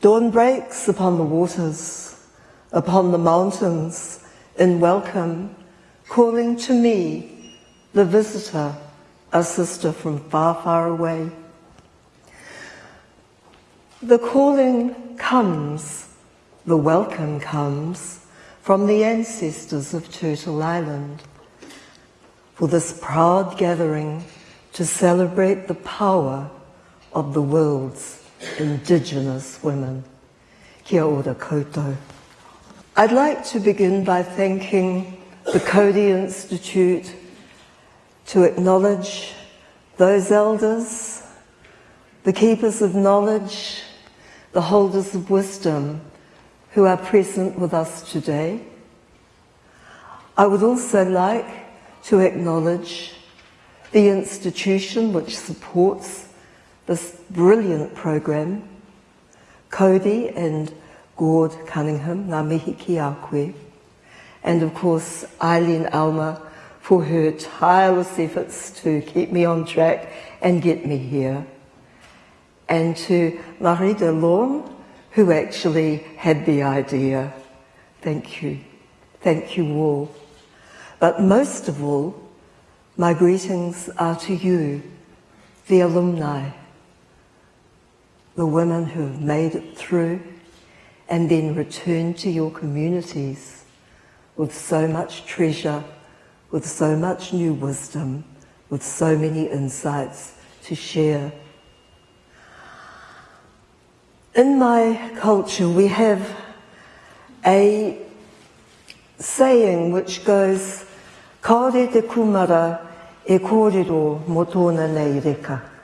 Dawn breaks upon the waters, upon the mountains, in welcome, calling to me, the visitor, a sister from far, far away. The calling comes, the welcome comes, from the ancestors of Turtle Island for this proud gathering to celebrate the power of the world's Indigenous women. Kia ora koutou. I'd like to begin by thanking the Coady Institute to acknowledge those elders, the keepers of knowledge, the holders of wisdom who are present with us today. I would also like to acknowledge the institution which supports this brilliant program, Coady and Gord Cunningham, ngā mihi ki a and of course Eileen Alma for her tireless efforts to keep me on track and get me here. And to Marie Delorme, who actually had the idea. Thank you. Thank you all. But most of all, my greetings are to you, the alumni, the women who have made it through and then returned to your communities with so much treasure, with so much new wisdom, with so many insights to share. In my culture, we have a saying which goes, Kaore te kumara e kōrero mo tōna nei reka.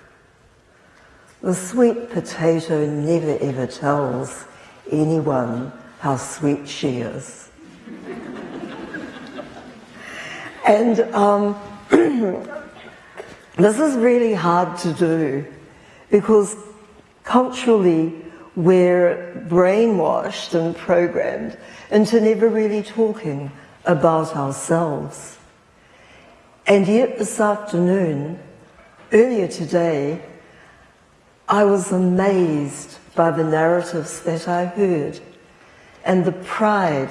The sweet potato never ever tells anyone how sweet she is. and um, this is really hard to do because culturally we're brainwashed and programmed into never really talking about ourselves. And yet this afternoon, earlier today, I was amazed by the narratives that I heard and the pride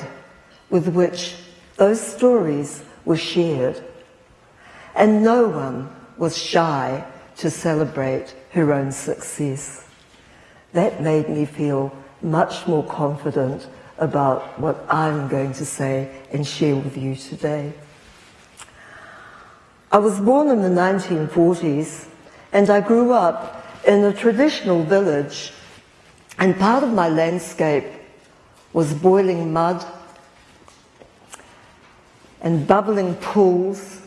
with which those stories were shared. And no one was shy to celebrate her own success. That made me feel much more confident about what I'm going to say and share with you today. I was born in the 1940s and I grew up in a traditional village and part of my landscape was boiling mud and bubbling pools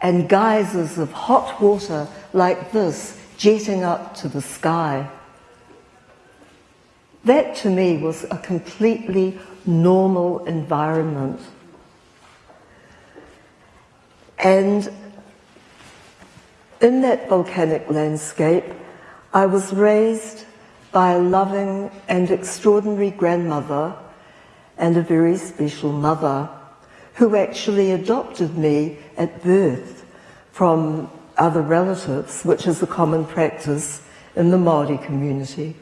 and geysers of hot water like this jetting up to the sky. That to me was a completely normal environment. And in that volcanic landscape, I was raised by a loving and extraordinary grandmother and a very special mother who actually adopted me at birth from other relatives, which is a common practice in the Māori community.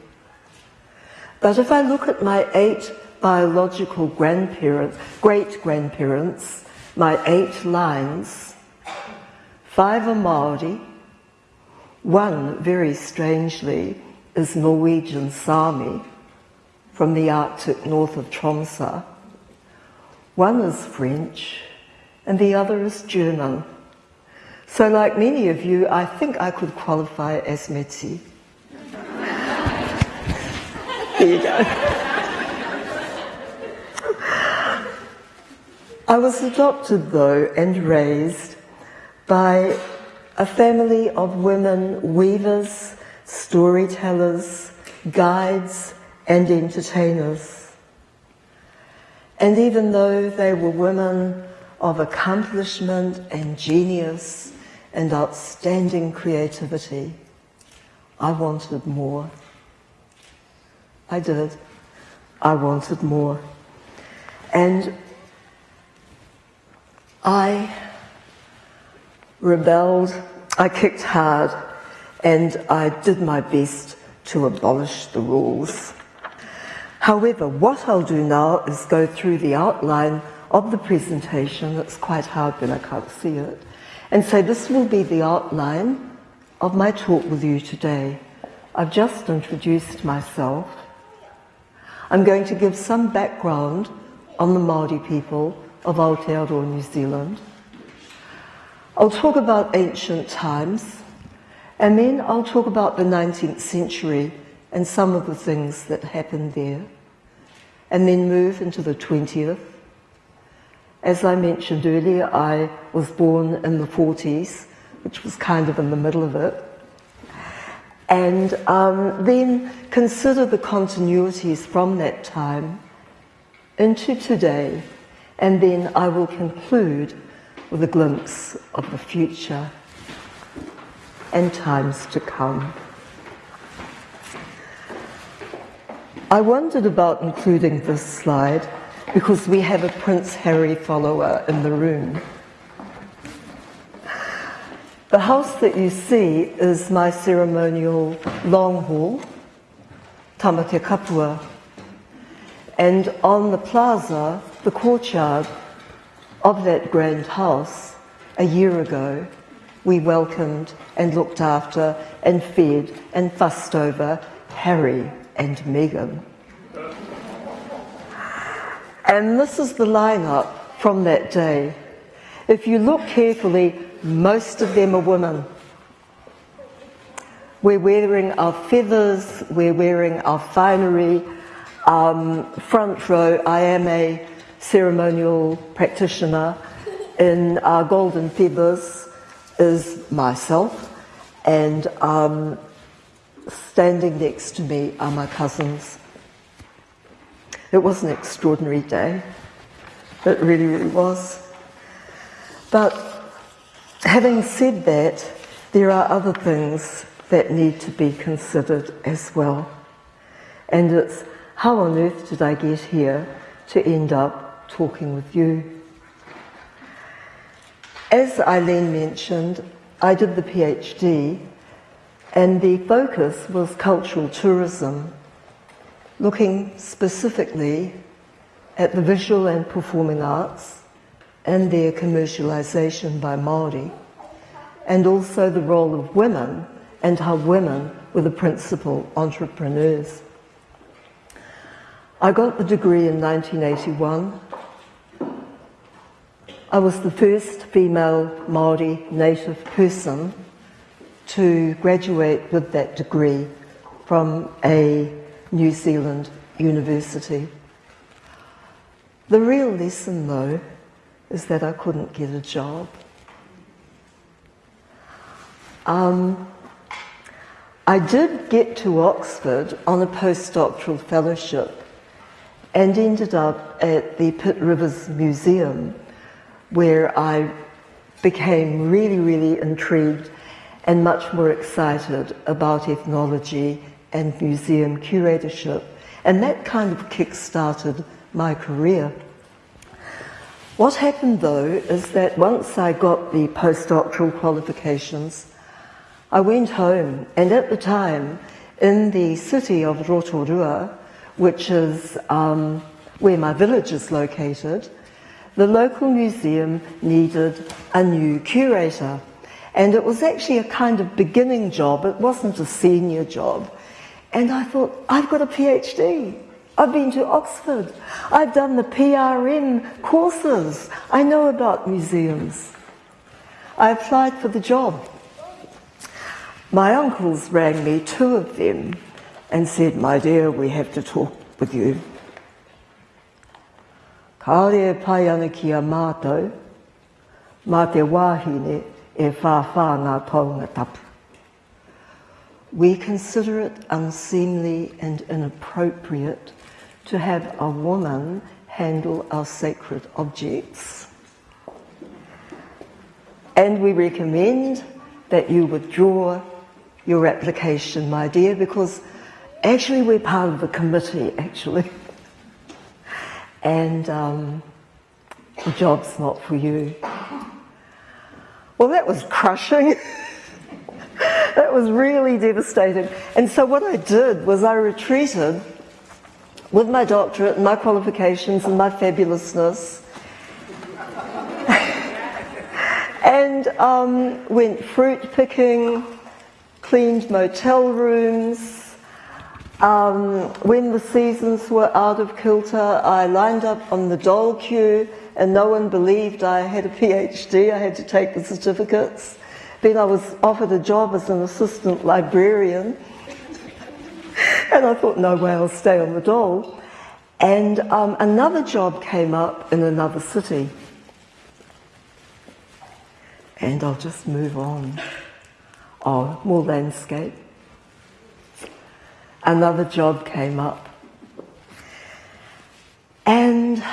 But if I look at my eight biological grandparents, great-grandparents, my eight lines, five are Māori, one, very strangely, is Norwegian Sami from the Arctic north of Tromsø. One is French and the other is German. So like many of you, I think I could qualify as Métis. There you go. I was adopted though and raised by a family of women weavers, storytellers, guides and entertainers. And even though they were women of accomplishment and genius and outstanding creativity, I wanted more. I did. I wanted more. And I rebelled, I kicked hard, and I did my best to abolish the rules. However, what I'll do now is go through the outline of the presentation. It's quite hard when I can't see it. And so this will be the outline of my talk with you today. I've just introduced myself. I'm going to give some background on the Māori people of Aotearoa, New Zealand. I'll talk about ancient times, and then I'll talk about the 19th century and some of the things that happened there, and then move into the 20th. As I mentioned earlier, I was born in the 40s, which was kind of in the middle of it. And um, then consider the continuities from that time into today, and then I will conclude with a glimpse of the future and times to come. I wondered about including this slide because we have a Prince Harry follower in the room. The house that you see is my ceremonial long hall, Tamate Kapua. And on the plaza, the courtyard of that grand house, a year ago, we welcomed and looked after and fed and fussed over Harry and Meghan. And this is the lineup from that day. If you look carefully, most of them are women. We're wearing our feathers, we're wearing our finery. Um, front row, I am a ceremonial practitioner in our golden feathers is myself, and um, standing next to me are my cousins. It was an extraordinary day. It really, really was. But having said that, there are other things that need to be considered as well. And it's how on earth did I get here to end up talking with you? As Eileen mentioned, I did the PhD and the focus was cultural tourism, looking specifically at the visual and performing arts and their commercialisation by Māori, and also the role of women and how women were the principal entrepreneurs. I got the degree in 1981 I was the first female Māori native person to graduate with that degree from a New Zealand university. The real lesson, though, is that I couldn't get a job. Um, I did get to Oxford on a postdoctoral fellowship and ended up at the Pitt Rivers Museum where I became really, really intrigued and much more excited about ethnology and museum curatorship. And that kind of kick-started my career. What happened though is that once I got the postdoctoral qualifications, I went home and at the time in the city of Rotorua, which is um, where my village is located, the local museum needed a new curator. And it was actually a kind of beginning job, it wasn't a senior job. And I thought, I've got a PhD. I've been to Oxford. I've done the PRM courses. I know about museums. I applied for the job. My uncles rang me, two of them, and said, My dear, we have to talk with you. A mātou, mā te wāhine e taunga tapu. We consider it unseemly and inappropriate to have a woman handle our sacred objects. And we recommend that you withdraw your application, my dear, because actually we're part of the committee, actually. and um, the job's not for you. Well, that was crushing. that was really devastating. And so what I did was I retreated with my doctorate and my qualifications and my fabulousness. and um, went fruit picking, cleaned motel rooms. Um, when the seasons were out of kilter, I lined up on the dole queue and no one believed I had a PhD. I had to take the certificates. Then I was offered a job as an assistant librarian. and I thought, no way, I'll stay on the dole. And um, another job came up in another city. And I'll just move on. Oh, more landscape. Another job came up. And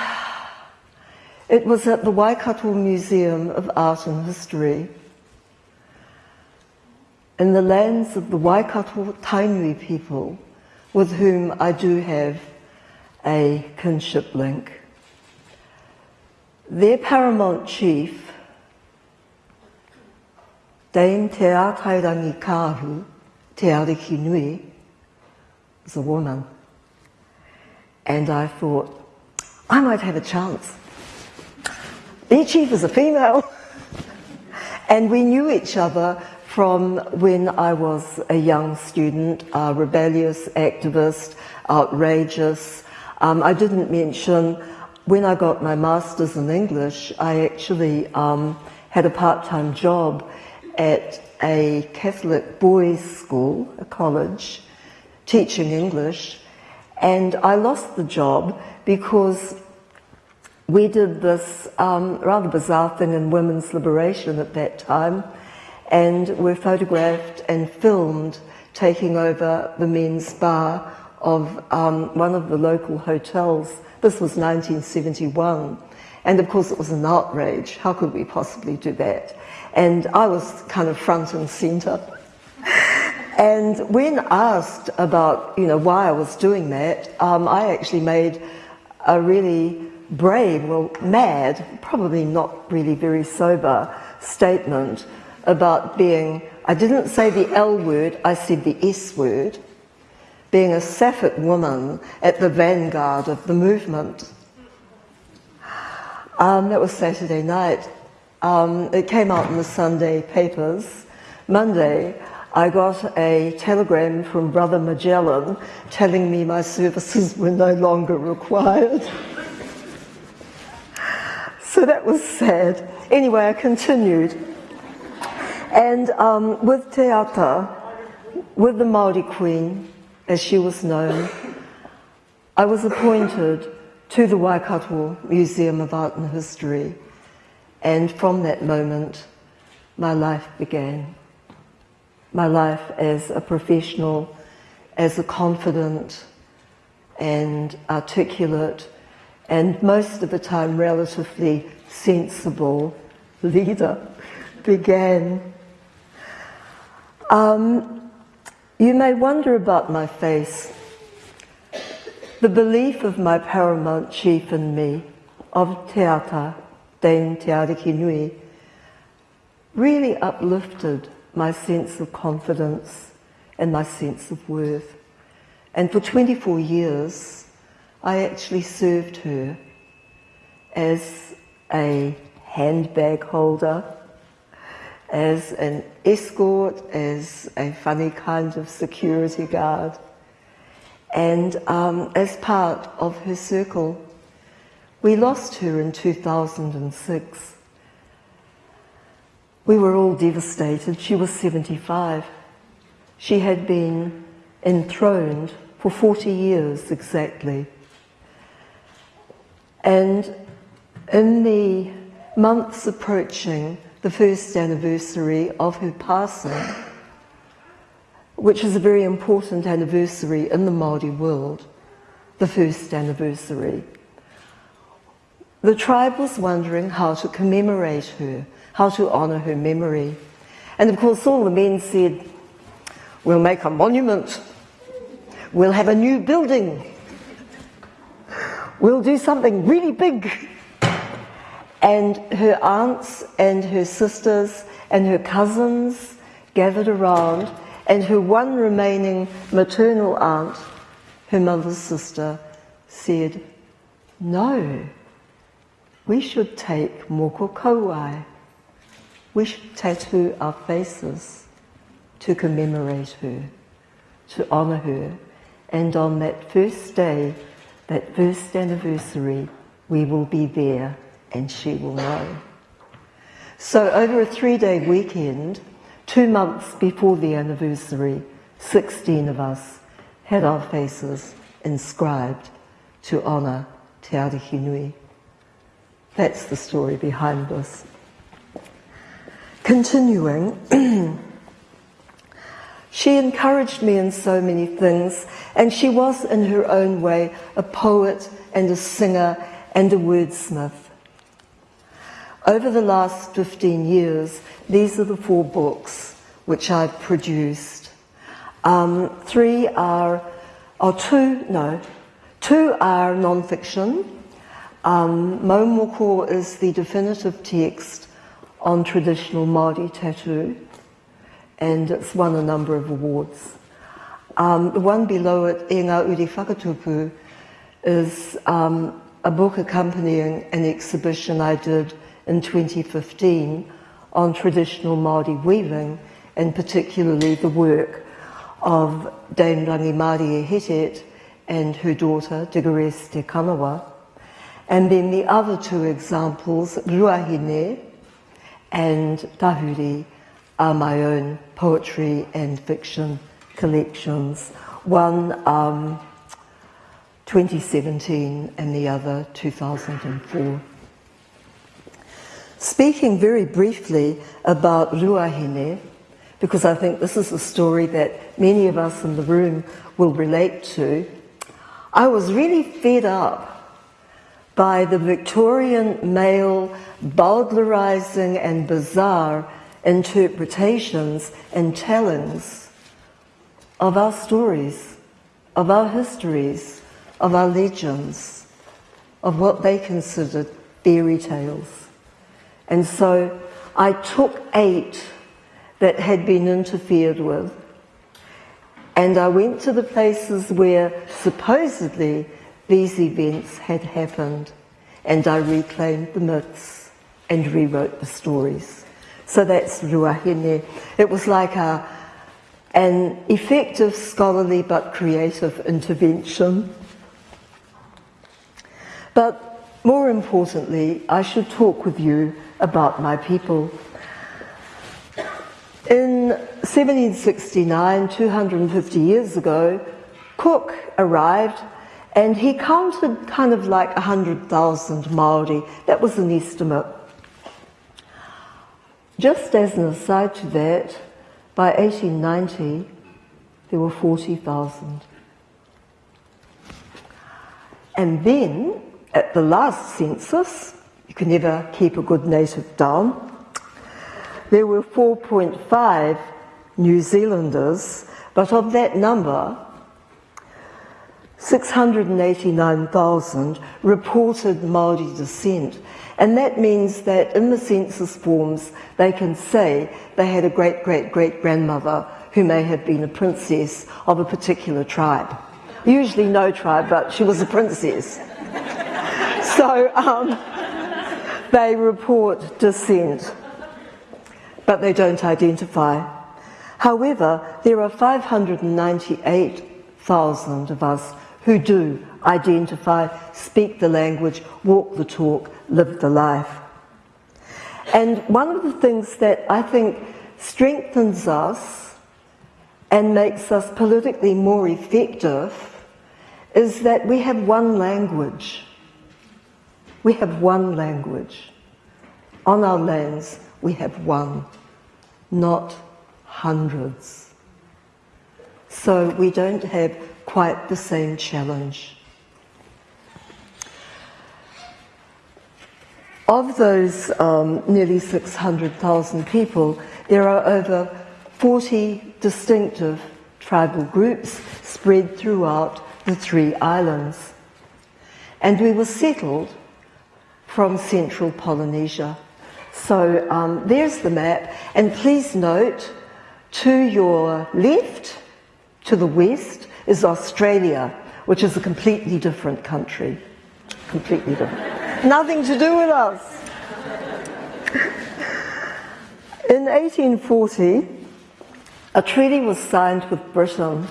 it was at the Waikato Museum of Art and History in the lands of the Waikato Tainui people with whom I do have a kinship link. Their paramount chief, Dame Te Ātairangi Kāhu, Te Ariki Nui, was a woman. And I thought, I might have a chance their chief is a female. and we knew each other from when I was a young student, a rebellious activist, outrageous. Um, I didn't mention when I got my master's in English, I actually um, had a part-time job at a Catholic boys' school, a college, teaching English, and I lost the job because we did this um, rather bizarre thing in women's liberation at that time, and were photographed and filmed taking over the men's bar of um, one of the local hotels. This was 1971. And of course, it was an outrage. How could we possibly do that? And I was kind of front and center. And when asked about, you know, why I was doing that, um, I actually made a really brave, well, mad, probably not really very sober statement about being, I didn't say the L word, I said the S word, being a sapphic woman at the vanguard of the movement. Um, that was Saturday night. Um, it came out in the Sunday papers. Monday, I got a telegram from Brother Magellan telling me my services were no longer required. So that was sad. Anyway, I continued. And um, with Te Ata, with the Māori Queen, as she was known, I was appointed to the Waikato Museum of Art and History. And from that moment, my life began. My life as a professional, as a confident and articulate and most of the time relatively sensible leader began. Um, you may wonder about my face. The belief of my paramount chief and me, of Te Ata, Dame Te Nui, really uplifted my sense of confidence and my sense of worth. And for 24 years, I actually served her as a handbag holder, as an escort, as a funny kind of security guard, and um, as part of her circle. We lost her in 2006. We were all devastated. She was 75. She had been enthroned for 40 years exactly. And in the months approaching the first anniversary of her passing, which is a very important anniversary in the Māori world, the first anniversary, the tribe was wondering how to commemorate her, how to honour her memory. And of course all the men said, we'll make a monument, we'll have a new building, we'll do something really big. And her aunts and her sisters and her cousins gathered around and her one remaining maternal aunt, her mother's sister, said, no, we should take moko kauae. We should tattoo our faces to commemorate her, to honour her. And on that first day, that first anniversary, we will be there and she will know. So over a three-day weekend, two months before the anniversary, 16 of us had our faces inscribed to honour Te Ariki Nui. That's the story behind this. Continuing, she encouraged me in so many things, and she was, in her own way, a poet and a singer and a wordsmith. Over the last 15 years, these are the four books which I've produced. Um, three are, or two, no, two are non-fiction. Um, Mau Moko is the definitive text on traditional Māori tattoo, and it's won a number of awards. Um, the one below it, E Ngā Uri Whakatupu, is um, a book accompanying an exhibition I did in 2015 on traditional Māori weaving, and particularly the work of Dame Rangimārie Hetet and her daughter, Diggeress Te Kanawa. And then the other two examples, Ruahine and Tahuri, are my own poetry and fiction collections. One um, 2017 and the other 2004. Speaking very briefly about Ruahine, because I think this is a story that many of us in the room will relate to, I was really fed up by the Victorian male bowdlerising and bizarre interpretations and tellings of our stories, of our histories, of our legends, of what they considered fairy tales. And so I took eight that had been interfered with and I went to the places where supposedly these events had happened and I reclaimed the myths and rewrote the stories. So that's Ruahine. It was like a, an effective scholarly but creative intervention. But more importantly, I should talk with you about my people. In 1769, 250 years ago, Cook arrived and he counted kind of like 100,000 Maori. That was an estimate. Just as an aside to that, by 1890, there were 40,000. And then, at the last census, you can never keep a good native down. There were 4.5 New Zealanders, but of that number, 689,000 reported Maori descent. And that means that in the census forms, they can say they had a great great great grandmother who may have been a princess of a particular tribe. Usually no tribe, but she was a princess. so, um, they report descent, but they don't identify. However, there are 598,000 of us who do identify, speak the language, walk the talk, live the life. And one of the things that I think strengthens us and makes us politically more effective is that we have one language. We have one language. On our lands, we have one, not hundreds. So we don't have quite the same challenge. Of those um, nearly 600,000 people, there are over 40 distinctive tribal groups spread throughout the three islands. And we were settled from central Polynesia. So um, there's the map, and please note to your left, to the west, is Australia, which is a completely different country. Completely different. Nothing to do with us. In 1840, a treaty was signed with Britain,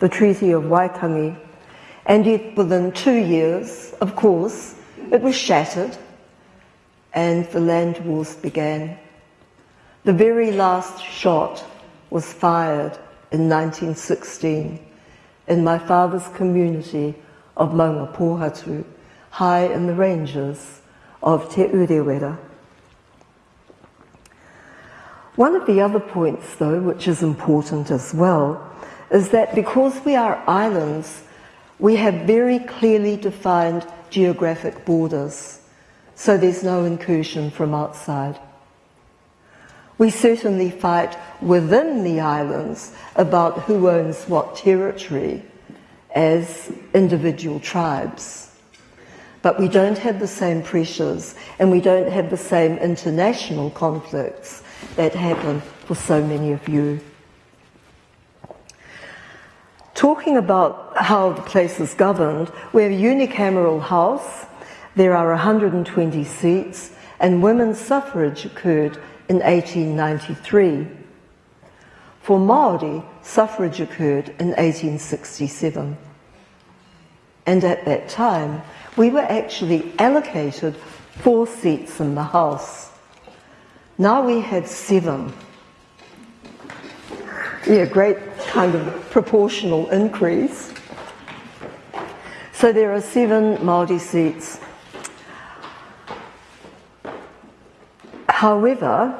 the Treaty of Waitangi, and yet within two years, of course, it was shattered and the land wars began. The very last shot was fired in 1916 in my father's community of Maunga Pohatu, high in the ranges of Te Urewera. One of the other points, though, which is important as well, is that because we are islands, we have very clearly defined geographic borders, so there's no incursion from outside. We certainly fight within the islands about who owns what territory as individual tribes. But we don't have the same pressures and we don't have the same international conflicts that happen for so many of you. Talking about how the place is governed, we have a unicameral house, there are 120 seats, and women's suffrage occurred in 1893. For Māori, suffrage occurred in 1867. And at that time, we were actually allocated four seats in the House. Now we had seven. Yeah, great kind of proportional increase. So there are seven Māori seats However,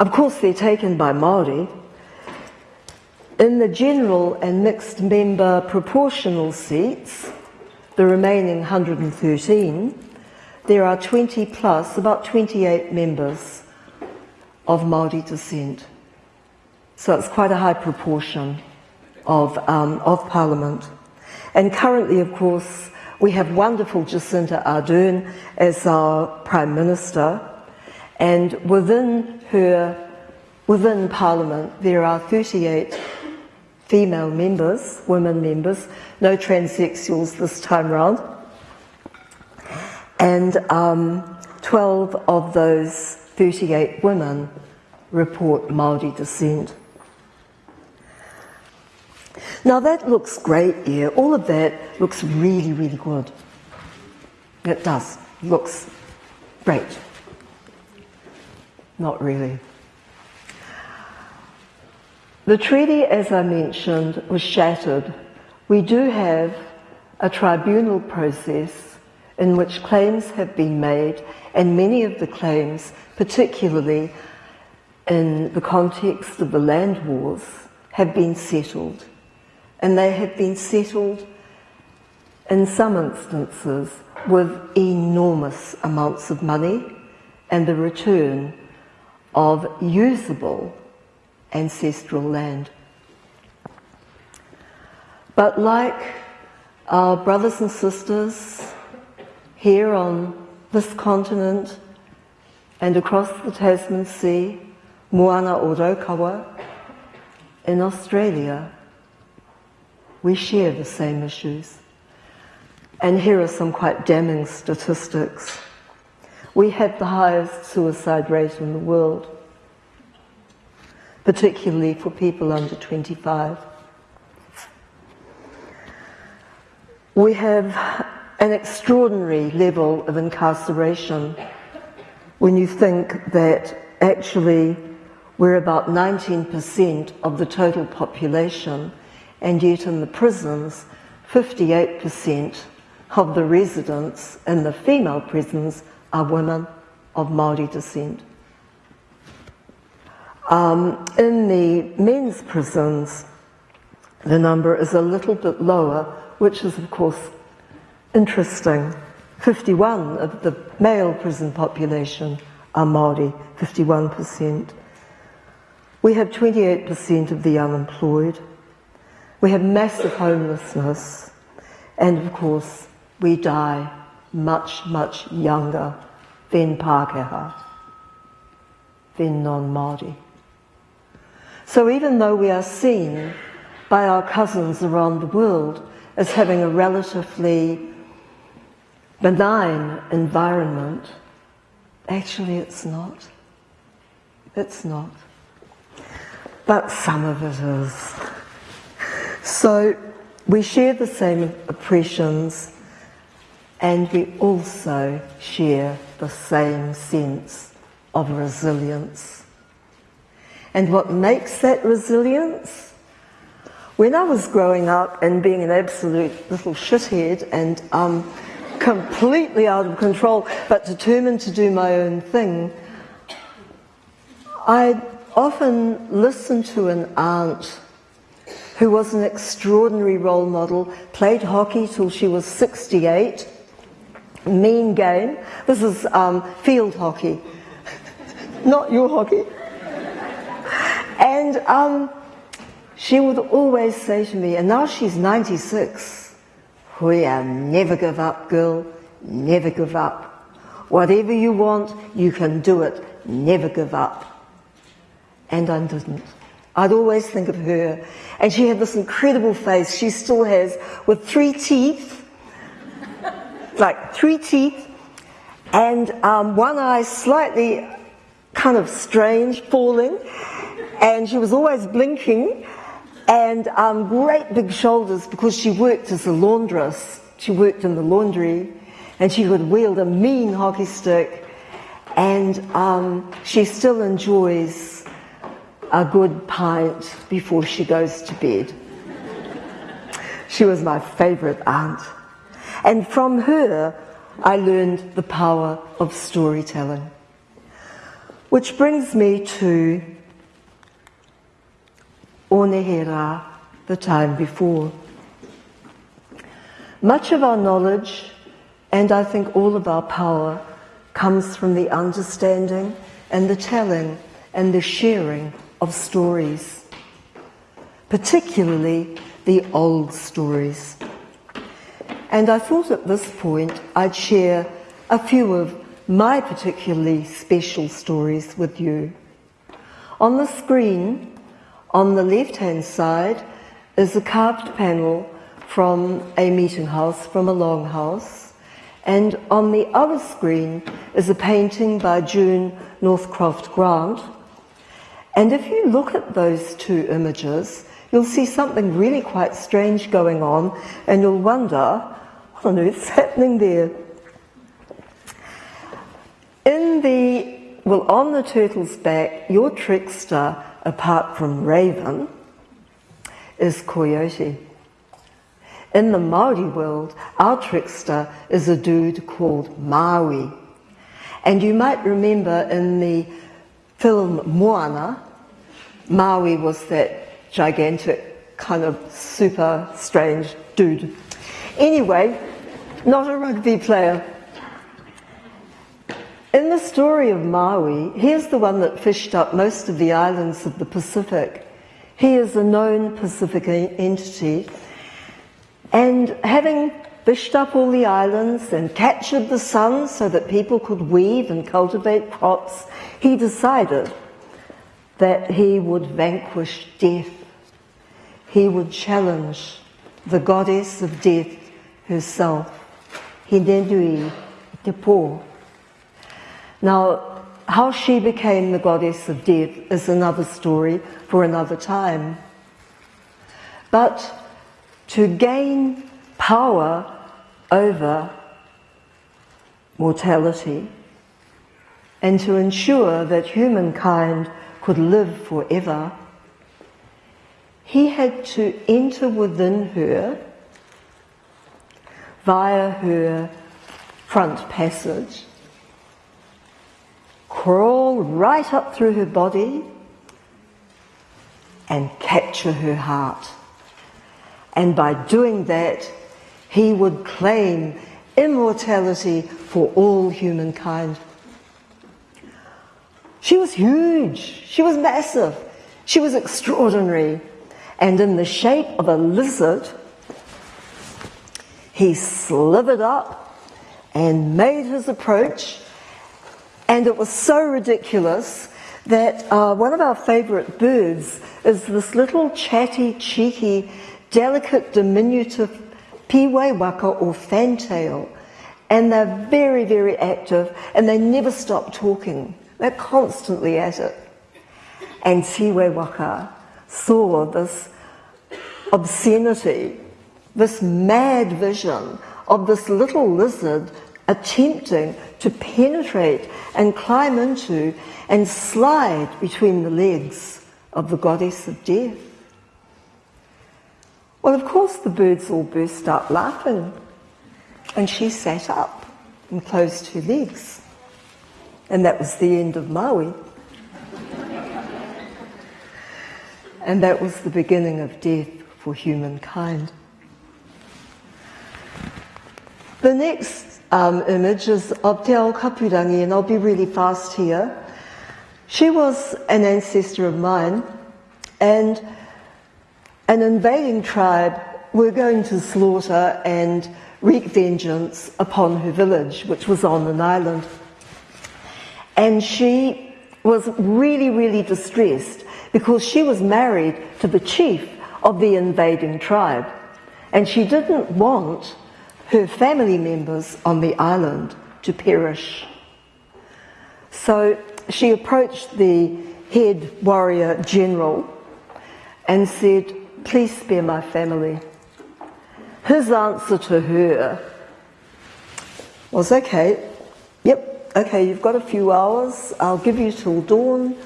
of course they're taken by Māori. In the general and mixed member proportional seats, the remaining 113, there are 20 plus, about 28 members of Māori descent. So it's quite a high proportion of, um, of Parliament. And currently, of course, we have wonderful Jacinda Ardern as our Prime Minister, and within her, within Parliament, there are 38 female members, women members, no transsexuals this time round. And um, 12 of those 38 women report Māori descent. Now that looks great, yeah. All of that looks really, really good. It does. Looks great. Not really. The treaty, as I mentioned, was shattered. We do have a tribunal process in which claims have been made, and many of the claims, particularly in the context of the land wars, have been settled. And they have been settled in some instances with enormous amounts of money and the return of usable ancestral land. But like our brothers and sisters here on this continent and across the Tasman Sea, Moana o Raukawa, in Australia, we share the same issues. And here are some quite damning statistics. We have the highest suicide rate in the world, particularly for people under 25. We have an extraordinary level of incarceration when you think that actually we're about 19% of the total population, and yet in the prisons, 58% of the residents in the female prisons are women of Māori descent. Um, in the men's prisons, the number is a little bit lower, which is, of course, interesting. 51 of the male prison population are Māori, 51%. We have 28% of the unemployed. We have massive homelessness. And of course, we die much, much younger than Pākehā, than non-Māori. So even though we are seen by our cousins around the world as having a relatively benign environment. Actually, it's not. It's not. But some of it is. So we share the same oppressions and we also share the same sense of resilience. And what makes that resilience? When I was growing up and being an absolute little shithead and um, completely out of control, but determined to do my own thing, I often listened to an aunt who was an extraordinary role model, played hockey till she was 68, mean game. This is um, field hockey, not your hockey. And um, she would always say to me, and now she's 96, Huia, never give up, girl, never give up. Whatever you want, you can do it, never give up. And I didn't. I'd always think of her. And she had this incredible face, she still has, with three teeth like three teeth and um, one eye slightly kind of strange, falling, and she was always blinking, and um, great big shoulders because she worked as a laundress. She worked in the laundry, and she could wield a mean hockey stick, and um, she still enjoys a good pint before she goes to bed. she was my favourite aunt. And from her, I learned the power of storytelling. Which brings me to Onehera, the time before. Much of our knowledge, and I think all of our power, comes from the understanding and the telling and the sharing of stories, particularly the old stories. And I thought at this point I'd share a few of my particularly special stories with you. On the screen, on the left-hand side, is a carved panel from a meeting house, from a longhouse. And on the other screen is a painting by June Northcroft Grant. And if you look at those two images, you'll see something really quite strange going on, and you'll wonder on earth's happening there? In the, well, on the turtle's back, your trickster, apart from Raven, is Coyote. In the Maori world, our trickster is a dude called Maui. And you might remember in the film Moana, Maui was that gigantic, kind of super strange dude. Anyway, not a rugby player. In the story of Maui, he is the one that fished up most of the islands of the Pacific. He is a known Pacific entity. And having fished up all the islands and captured the sun so that people could weave and cultivate crops, he decided that he would vanquish death. He would challenge the goddess of death herself. Hindenui Tepo. Now, how she became the goddess of death is another story for another time. But to gain power over mortality and to ensure that humankind could live forever, he had to enter within her via her front passage, crawl right up through her body and capture her heart. And by doing that, he would claim immortality for all humankind. She was huge. She was massive. She was extraordinary. And in the shape of a lizard, he slithered up and made his approach, and it was so ridiculous that uh, one of our favourite birds is this little chatty, cheeky, delicate, diminutive pīwaiwaka or fantail, and they're very, very active and they never stop talking. They're constantly at it. And Tīwaiwaka saw this obscenity, this mad vision of this little lizard attempting to penetrate and climb into and slide between the legs of the goddess of death. Well, of course, the birds all burst out laughing, and she sat up and closed her legs. And that was the end of Maui. and that was the beginning of death for humankind. The next um, image is of Te Ao Kapurangi, and I'll be really fast here. She was an ancestor of mine, and an invading tribe were going to slaughter and wreak vengeance upon her village, which was on an island. And she was really, really distressed because she was married to the chief of the invading tribe. And she didn't want her family members on the island to perish. So she approached the head warrior general and said, Please spare my family. His answer to her was, Okay, yep, okay, you've got a few hours, I'll give you till dawn.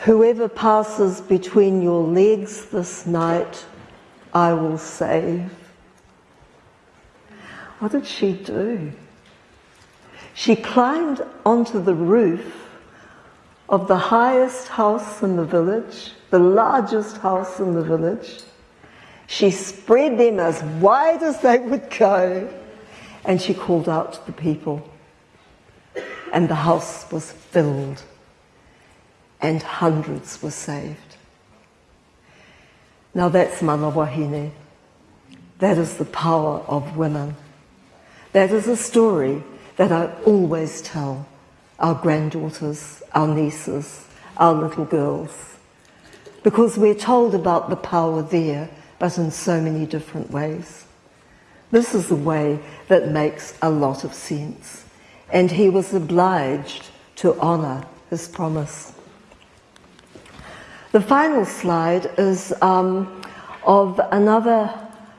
Whoever passes between your legs this night, I will save. What did she do? She climbed onto the roof of the highest house in the village, the largest house in the village. She spread them as wide as they would go, and she called out to the people. And the house was filled, and hundreds were saved. Now that's mana wahine. That is the power of women. That is a story that I always tell our granddaughters, our nieces, our little girls. Because we're told about the power there, but in so many different ways. This is a way that makes a lot of sense. And he was obliged to honour his promise. The final slide is um, of another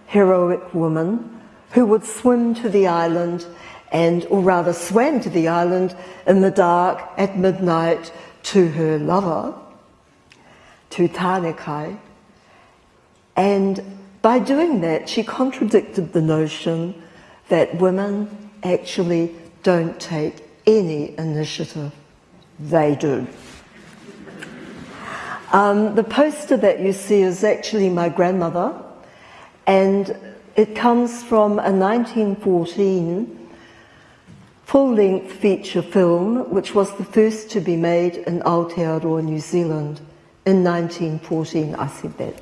heroic woman who would swim to the island and, or rather swam to the island in the dark at midnight to her lover, to Tanekai. And by doing that, she contradicted the notion that women actually don't take any initiative. They do. Um, the poster that you see is actually my grandmother, and it comes from a 1914 full-length feature film, which was the first to be made in Aotearoa, New Zealand in 1914, I said that.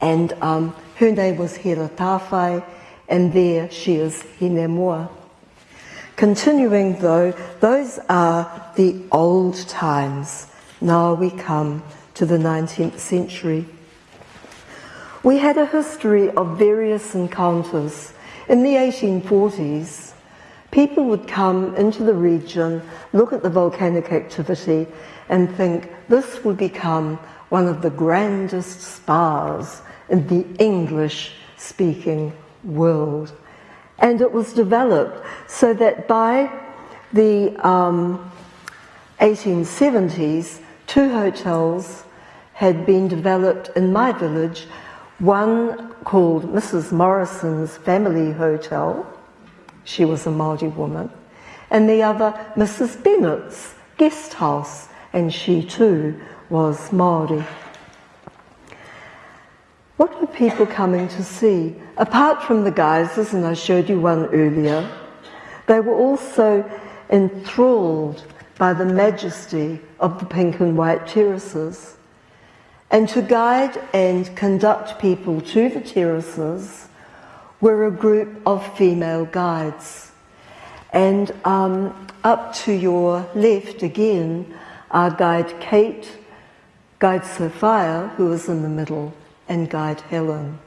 And um, her name was Hera Tawhai, and there she is, Hinemoa. Continuing though, those are the old times. Now we come to the 19th century. We had a history of various encounters. In the 1840s, People would come into the region, look at the volcanic activity, and think this will become one of the grandest spas in the English speaking world. And it was developed so that by the um, 1870s, two hotels had been developed in my village, one called Mrs. Morrison's Family Hotel, she was a Māori woman, and the other Mrs. Bennett's guest house, and she too was Māori. What were people coming to see? Apart from the geysers, and I showed you one earlier, they were also enthralled by the majesty of the pink and white terraces. And to guide and conduct people to the terraces, were a group of female guides. And um, up to your left again are Guide Kate, Guide Sophia, who was in the middle, and Guide Helen.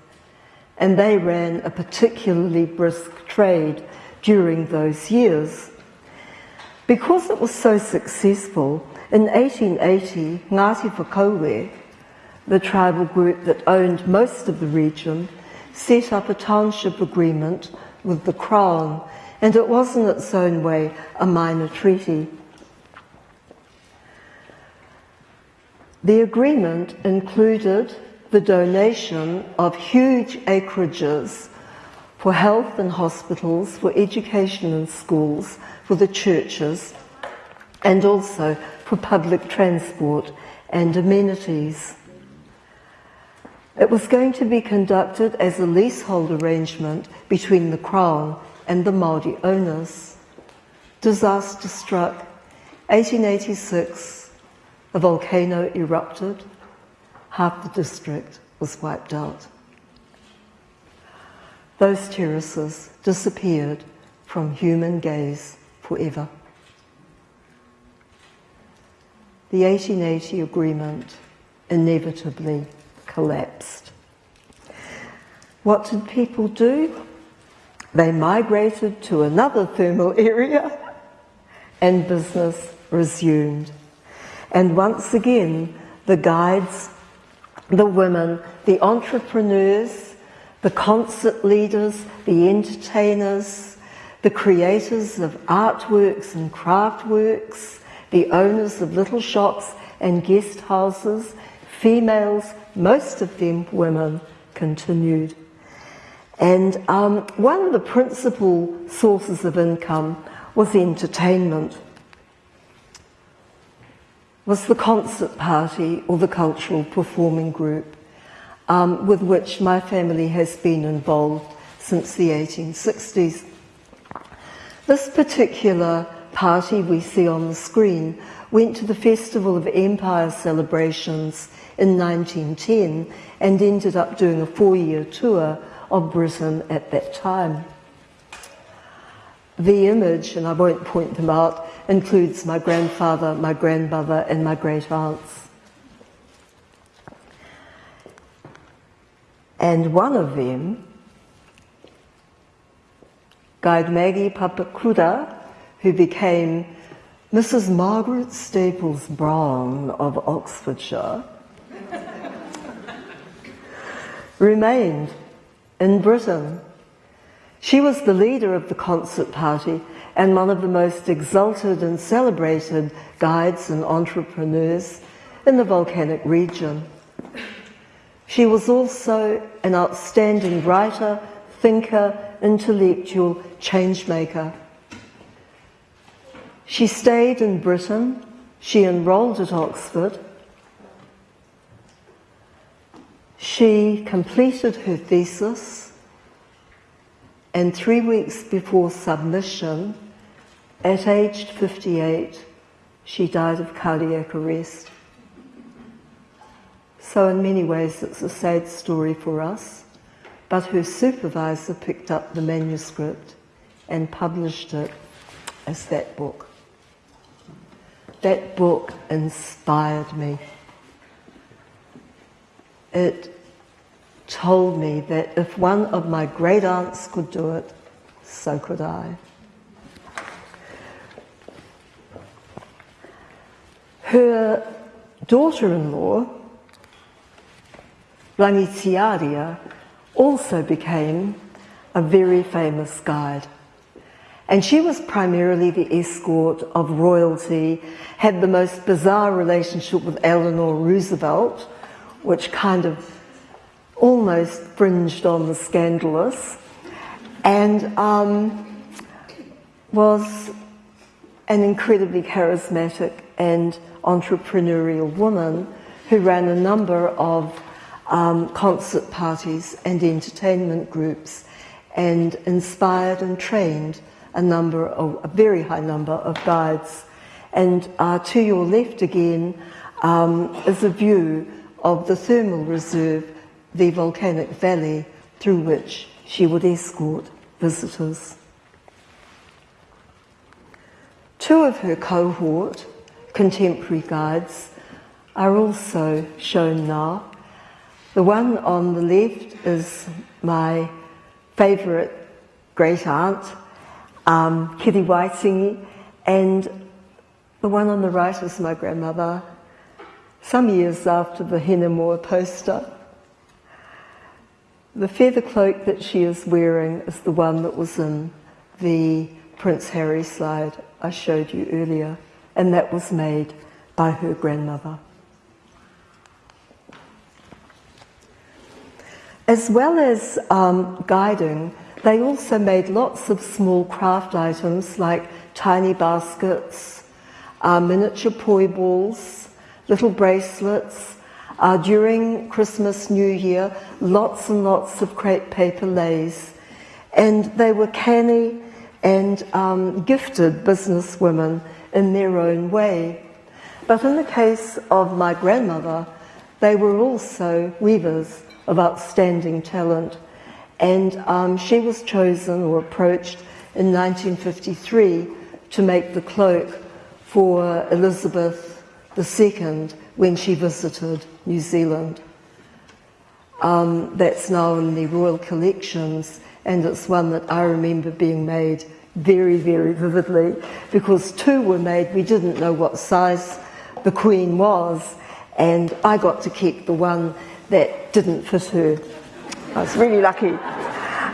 and they ran a particularly brisk trade during those years. Because it was so successful, in 1880, Ngāti Whakaue, the tribal group that owned most of the region, set up a township agreement with the Crown, and it was in its own way a minor treaty. The agreement included the donation of huge acreages for health and hospitals, for education and schools, for the churches, and also for public transport and amenities. It was going to be conducted as a leasehold arrangement between the Crown and the Māori owners. Disaster struck. 1886, a volcano erupted. Half the district was wiped out. Those terraces disappeared from human gaze forever. The 1880 agreement inevitably collapsed. What did people do? They migrated to another thermal area and business resumed. And once again, the guides, the women, the entrepreneurs, the concert leaders, the entertainers, the creators of artworks and craft works, the owners of little shops and guest houses, females, most of them women, continued. And um, one of the principal sources of income was entertainment, was the concert party or the cultural performing group um, with which my family has been involved since the 1860s. This particular party we see on the screen went to the Festival of Empire celebrations in 1910 and ended up doing a four-year tour of Britain at that time. The image, and I won't point them out, includes my grandfather, my grandmother, and my great aunts. And one of them, Guide Maggie Papakura, who became Mrs. Margaret Staples-Browne of Oxfordshire, remained in Britain. She was the leader of the concert party and one of the most exalted and celebrated guides and entrepreneurs in the volcanic region. She was also an outstanding writer, thinker, intellectual changemaker. She stayed in Britain, she enrolled at Oxford, She completed her thesis and three weeks before submission, at age 58, she died of cardiac arrest. So in many ways it's a sad story for us, but her supervisor picked up the manuscript and published it as that book. That book inspired me it told me that if one of my great aunts could do it, so could I. Her daughter-in-law, Rangitiaria, also became a very famous guide. And she was primarily the escort of royalty, had the most bizarre relationship with Eleanor Roosevelt, which kind of almost fringed on the scandalous, and um, was an incredibly charismatic and entrepreneurial woman who ran a number of um, concert parties and entertainment groups and inspired and trained a number of, a very high number of guides. And uh, to your left again um, is a view of the thermal reserve, the volcanic valley through which she would escort visitors. Two of her cohort, contemporary guides, are also shown now. The one on the left is my favourite great aunt, um, Kitty Whiting, and the one on the right is my grandmother, some years after the Hinemoa poster. The feather cloak that she is wearing is the one that was in the Prince Harry slide I showed you earlier, and that was made by her grandmother. As well as um, guiding, they also made lots of small craft items like tiny baskets, uh, miniature poi balls, little bracelets. Uh, during Christmas, New Year, lots and lots of crepe paper lays. And they were canny and um, gifted businesswomen in their own way. But in the case of my grandmother, they were also weavers of outstanding talent. And um, she was chosen or approached in 1953 to make the cloak for Elizabeth II when she visited New Zealand. Um, that's now in the Royal Collections, and it's one that I remember being made very, very vividly because two were made. We didn't know what size the Queen was, and I got to keep the one that didn't fit her. I was really lucky.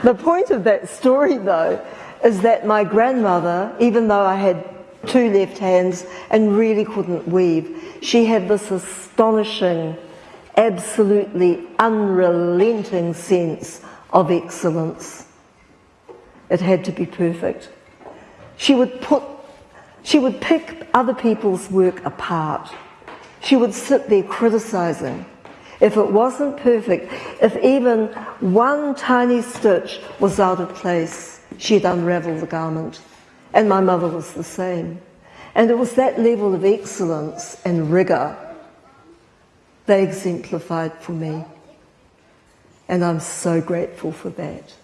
The point of that story, though, is that my grandmother, even though I had two left hands and really couldn't weave, she had this astonishing, absolutely unrelenting sense of excellence. It had to be perfect. She would put, she would pick other people's work apart. She would sit there criticizing if it wasn't perfect, if even one tiny stitch was out of place, she'd unravel the garment. And my mother was the same. And it was that level of excellence and rigour they exemplified for me. And I'm so grateful for that.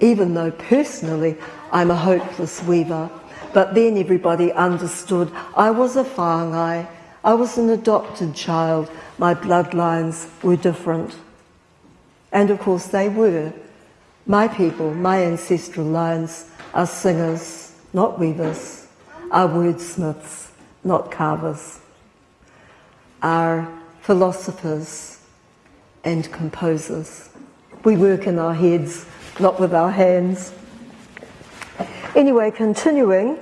Even though personally I'm a hopeless weaver, but then everybody understood I was a whāngai, I was an adopted child, my bloodlines were different. And of course they were. My people, my ancestral lines, are singers, not weavers, are wordsmiths, not carvers, are philosophers and composers. We work in our heads, not with our hands. Anyway, continuing,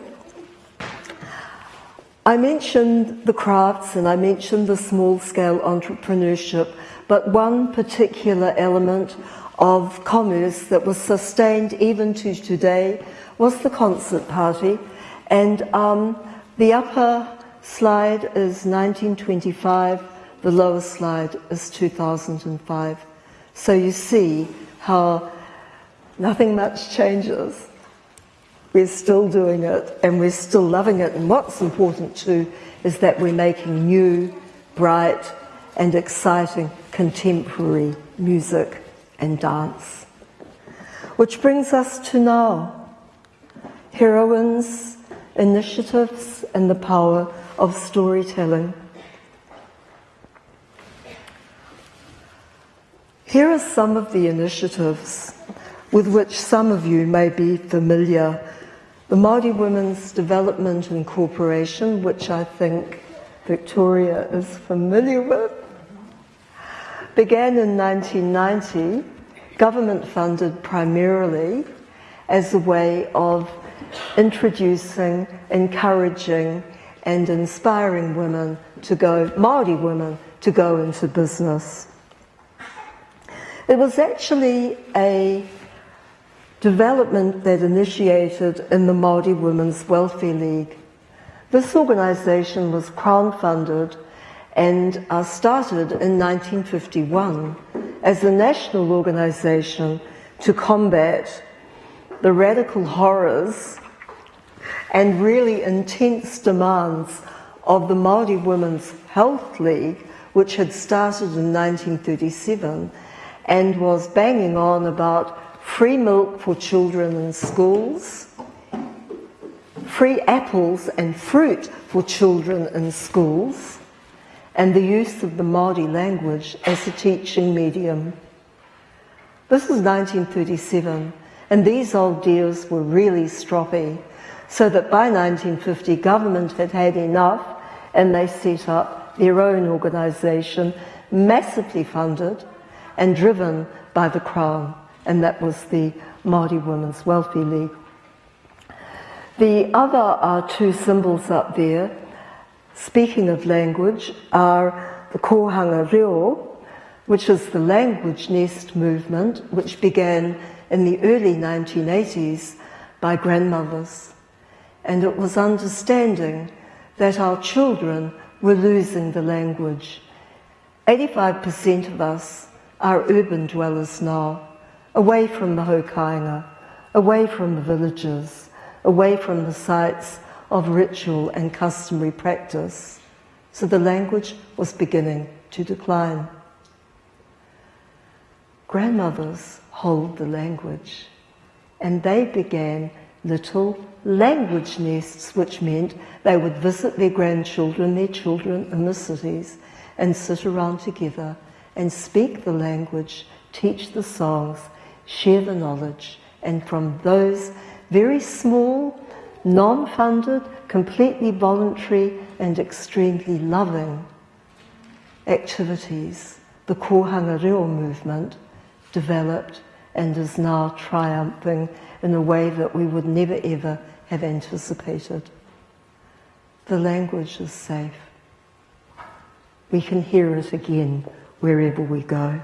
I mentioned the crafts and I mentioned the small scale entrepreneurship, but one particular element of commerce that was sustained even to today was the concert party. And um, the upper slide is 1925, the lower slide is 2005. So you see how nothing much changes. We're still doing it and we're still loving it. And what's important too is that we're making new, bright, and exciting contemporary music and dance. Which brings us to now heroines, initiatives, and the power of storytelling. Here are some of the initiatives with which some of you may be familiar the Māori Women's Development Incorporation, which I think Victoria is familiar with, began in 1990, government funded primarily as a way of introducing, encouraging and inspiring women to go, Māori women, to go into business. It was actually a development that initiated in the Māori Women's Welfare League. This organisation was Crown funded and uh, started in 1951 as a national organisation to combat the radical horrors and really intense demands of the Māori Women's Health League, which had started in 1937 and was banging on about free milk for children in schools, free apples and fruit for children in schools, and the use of the Māori language as a teaching medium. This was 1937, and these old deals were really stroppy, so that by 1950 government had had enough and they set up their own organisation, massively funded and driven by the Crown, and that was the Māori Women's Welfare League. The other uh, two symbols up there, speaking of language, are the Kohanga Reo, which is the language nest movement, which began in the early 1980s by grandmothers. And it was understanding that our children were losing the language. 85% of us are urban dwellers now, away from the haukāinga, away from the villages away from the sites of ritual and customary practice, so the language was beginning to decline. Grandmothers hold the language, and they began little language nests, which meant they would visit their grandchildren, their children in the cities, and sit around together and speak the language, teach the songs, share the knowledge, and from those very small, non-funded, completely voluntary and extremely loving activities, the Kohanga Reo movement developed and is now triumphing in a way that we would never ever have anticipated. The language is safe. We can hear it again wherever we go.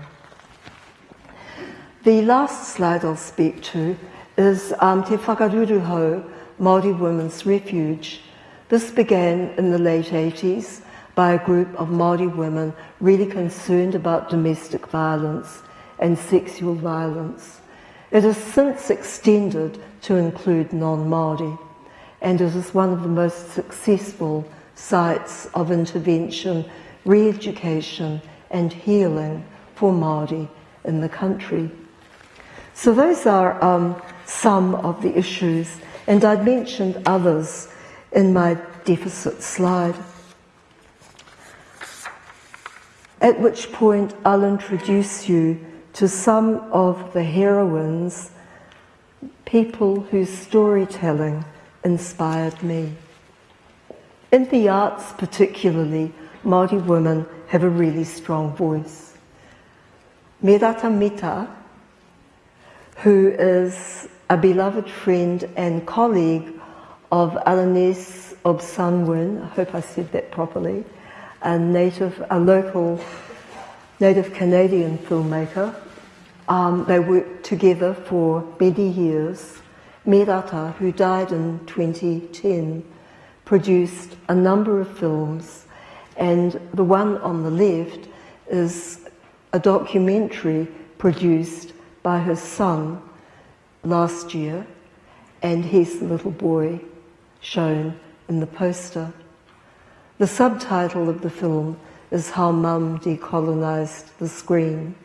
The last slide I'll speak to is um, Te Whakaruruhau, Māori Women's Refuge. This began in the late 80s by a group of Māori women really concerned about domestic violence and sexual violence. It has since extended to include non-Māori and it is one of the most successful sites of intervention, re-education and healing for Māori in the country. So those are um, some of the issues, and I mentioned others in my deficit slide. At which point I'll introduce you to some of the heroines, people whose storytelling inspired me. In the arts particularly, Māori women have a really strong voice. Merata Mita, who is a beloved friend and colleague of Alanis Obomsawin, I hope I said that properly, a native, a local native Canadian filmmaker. Um, they worked together for many years. Merata, who died in 2010, produced a number of films, and the one on the left is a documentary produced by her son last year, and he's the little boy shown in the poster. The subtitle of the film is How Mum Decolonised the Screen.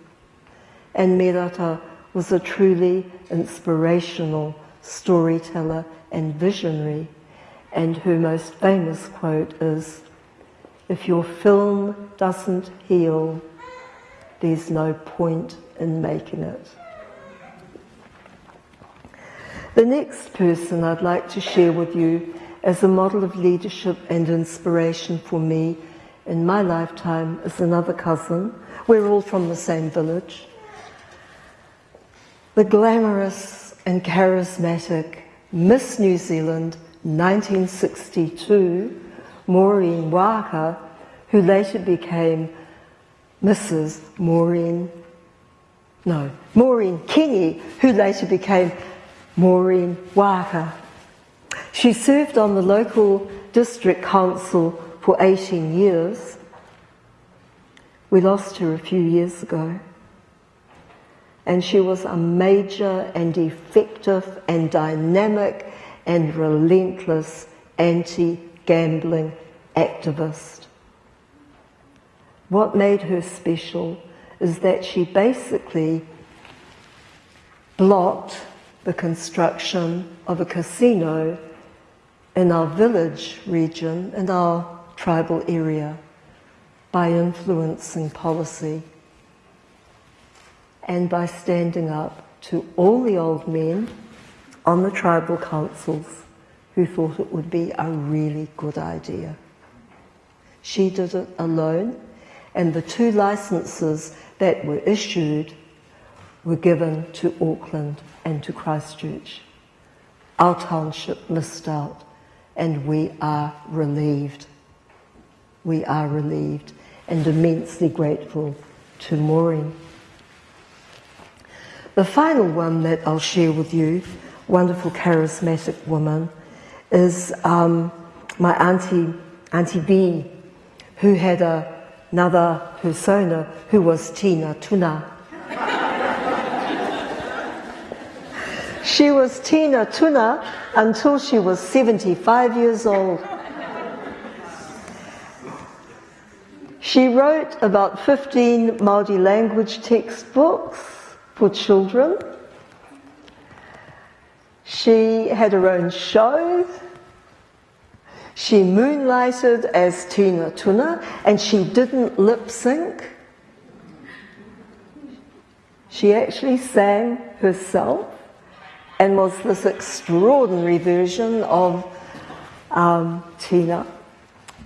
And Merata was a truly inspirational storyteller and visionary, and her most famous quote is, if your film doesn't heal, there's no point in making it. The next person I'd like to share with you as a model of leadership and inspiration for me in my lifetime is another cousin. We're all from the same village. The glamorous and charismatic Miss New Zealand 1962, Maureen Waaka, who later became Mrs. Maureen, no, Maureen Kingi, who later became Maureen Waaka. She served on the local district council for 18 years. We lost her a few years ago. And she was a major and effective and dynamic and relentless anti-gambling activist. What made her special is that she basically blocked the construction of a casino in our village region, in our tribal area. by influencing policy and by standing up to all the old men on the tribal councils who thought it would be a really good idea. She did it alone, and the two licenses that were issued were given to Auckland and to Christchurch. Our township missed out, and we are relieved. We are relieved and immensely grateful to Maureen. The final one that I'll share with you, wonderful charismatic woman, is um, my auntie, Auntie B, who had a, another persona who was Tina Tuna. she was Tina Tuna until she was 75 years old. She wrote about 15 Māori language textbooks for children. She had her own show. She moonlighted as Tina Tuna and she didn't lip sync. She actually sang herself and was this extraordinary version of um, Tina.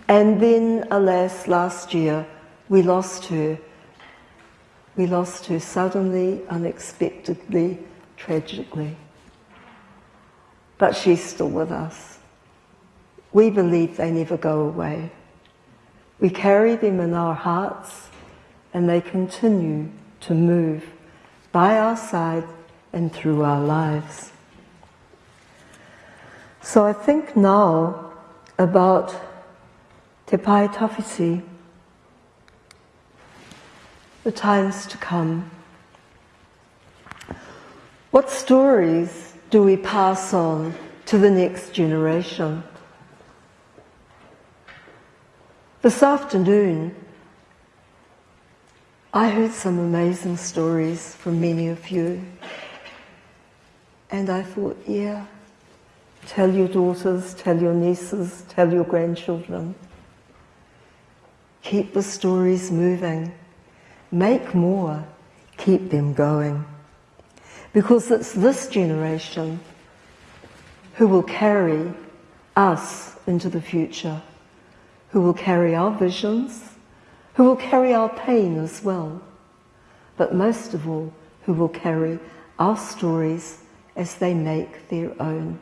And then, alas, last year we lost her. We lost her suddenly, unexpectedly, tragically. But she's still with us. We believe they never go away. We carry them in our hearts and they continue to move by our side and through our lives. So I think now about Te Pae Tawhiti, the times to come. What stories do we pass on to the next generation? This afternoon, I heard some amazing stories from many of you. And I thought, yeah, tell your daughters, tell your nieces, tell your grandchildren. Keep the stories moving. Make more. Keep them going. Because it's this generation who will carry us into the future, who will carry our visions, who will carry our pain as well, but most of all, who will carry our stories as they make their own.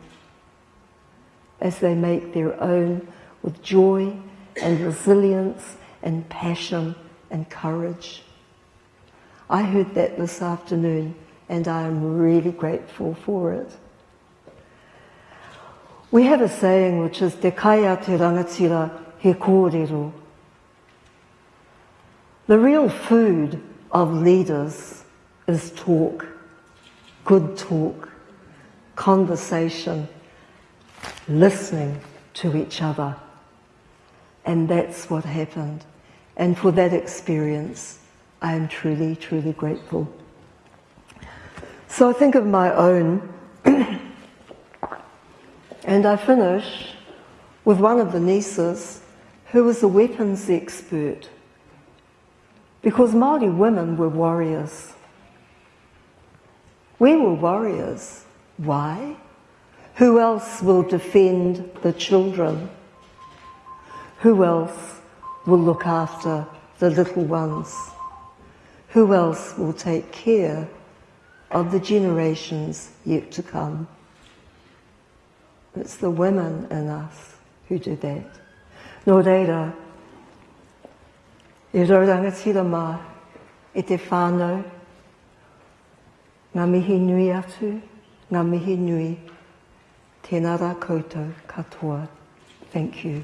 As they make their own with joy and resilience and passion and courage. I heard that this afternoon and I am really grateful for it. We have a saying which is Te kaia te rangatira he kōrero. The real food of leaders is talk, good talk, conversation, listening to each other. And that's what happened. And for that experience, I am truly, truly grateful. So I think of my own, and I finish with one of the nieces who was a weapons expert. Because Māori women were warriors. We were warriors. Why? Who else will defend the children? Who else will look after the little ones? Who else will take care of the generations yet to come? It's the women in us who do that. Nō reira, e raurangatira mā, e te whānau, ngā mihi nui atu, ngā mihi nui, tēnā rā koutou katoa. Thank you.